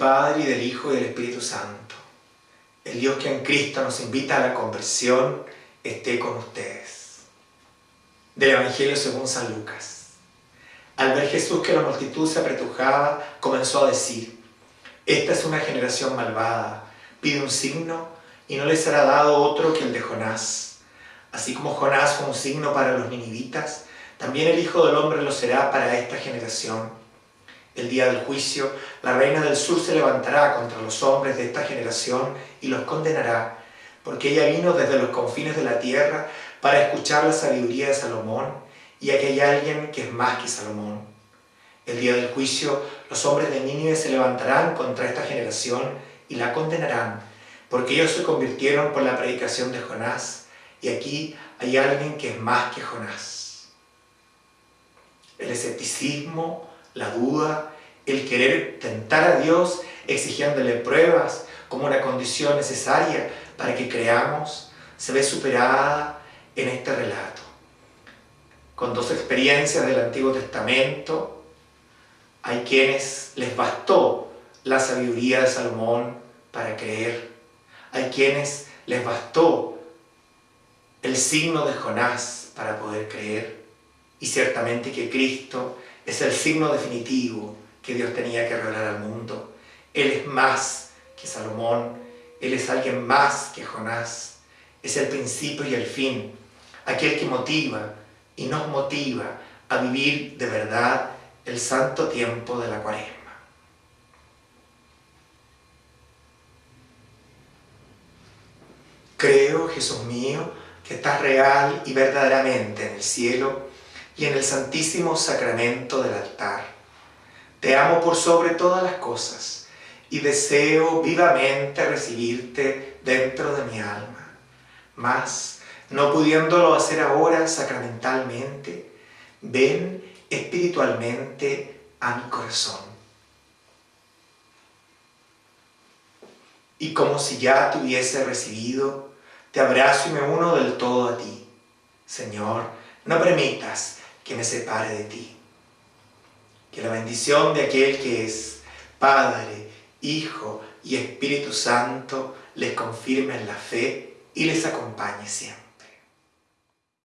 Padre y del Hijo y del Espíritu Santo. El Dios que en Cristo nos invita a la conversión esté con ustedes. Del Evangelio según San Lucas. Al ver Jesús que la multitud se apretujaba, comenzó a decir, Esta es una generación malvada, pide un signo y no le será dado otro que el de Jonás. Así como Jonás fue un signo para los ninivitas, también el Hijo del Hombre lo será para esta generación. El día del juicio, la reina del sur se levantará contra los hombres de esta generación y los condenará, porque ella vino desde los confines de la tierra para escuchar la sabiduría de Salomón, y aquí hay alguien que es más que Salomón. El día del juicio, los hombres de Nínive se levantarán contra esta generación y la condenarán, porque ellos se convirtieron por la predicación de Jonás, y aquí hay alguien que es más que Jonás. El escepticismo, la duda, el querer tentar a Dios exigiéndole pruebas como una condición necesaria para que creamos, se ve superada en este relato. Con dos experiencias del Antiguo Testamento, hay quienes les bastó la sabiduría de Salomón para creer. Hay quienes les bastó el signo de Jonás para poder creer. Y ciertamente que Cristo es el signo definitivo que Dios tenía que revelar al mundo. Él es más que Salomón, Él es alguien más que Jonás. Es el principio y el fin, aquel que motiva y nos motiva a vivir de verdad el santo tiempo de la cuaresma. Creo, Jesús mío, que estás real y verdaderamente en el cielo y en el santísimo sacramento del altar. Te amo por sobre todas las cosas y deseo vivamente recibirte dentro de mi alma. Mas, no pudiéndolo hacer ahora sacramentalmente, ven espiritualmente a mi corazón. Y como si ya te hubiese recibido, te abrazo y me uno del todo a ti. Señor, no permitas que me separe de ti. Que la bendición de aquel que es Padre, Hijo y Espíritu Santo les confirme en la fe y les acompañe siempre.